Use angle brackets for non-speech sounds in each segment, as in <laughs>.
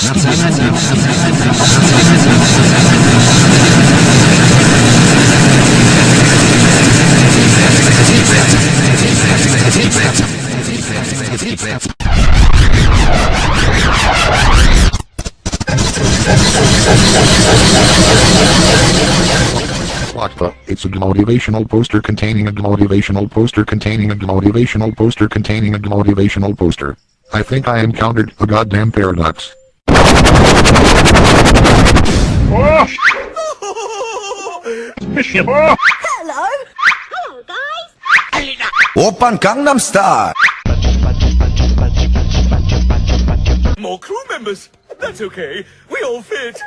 What the? It's a motivational poster containing a motivational poster containing a motivational poster containing a motivational poster. I think I encountered a goddamn paradox. Hello. Hello, guys. Open Gangnam Style. More crew members. That's okay. We all fit.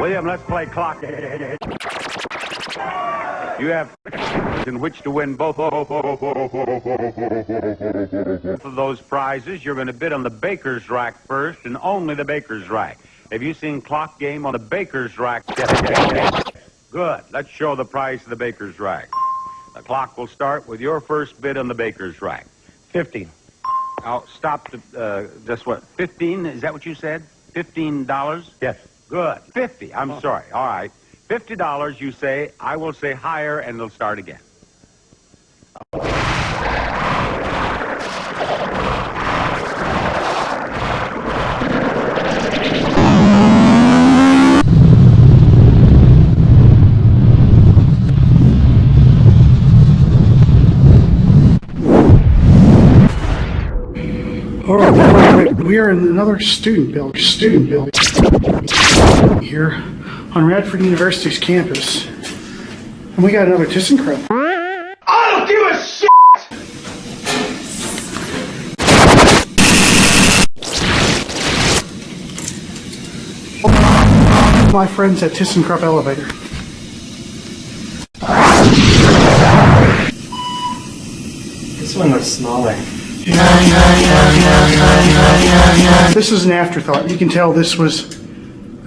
William, let's play clock. <laughs> You have in which to win both of those prizes. You're going to bid on the baker's rack first, and only the baker's rack. Have you seen clock game on the baker's rack? Good. Let's show the price of the baker's rack. The clock will start with your first bid on the baker's rack. Fifteen. Now stop to uh, just what? Fifteen? Is that what you said? Fifteen dollars? Yes. Good. Fifty. I'm sorry. All right. Fifty dollars. You say. I will say higher, and it'll start again. All right, we are in another student building. Student building here on Radford University's campus, and we got another ThyssenKrupp. I don't give a shit! My friends at ThyssenKrupp Elevator. This one looks smaller. This is an afterthought. You can tell this was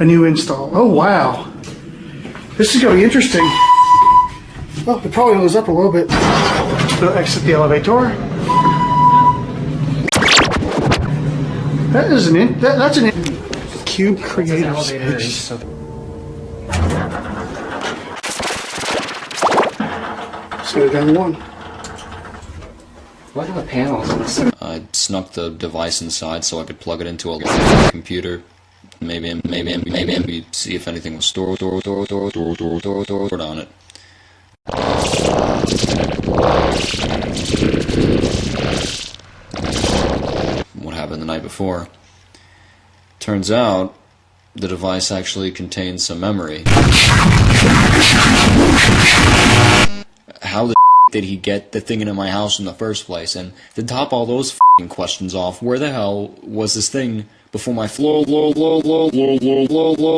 a new install. Oh wow, this is going to be interesting. Well, it probably goes up a little bit. So exit the elevator. That is an in, that, that's an in, cube creative space. Let's go down one. What are the panels? I snuck the device inside so I could plug it into a computer. Maybe, maybe, maybe, maybe see if anything was stored, stored, stored, stored, stored, stored, stored, stored on it. What happened the night before? Turns out the device actually contains some memory. How the <laughs> did he get the thing into my house in the first place? And to top all those questions off, where the hell was this thing before my floor, low, low, low, low, low, low, low.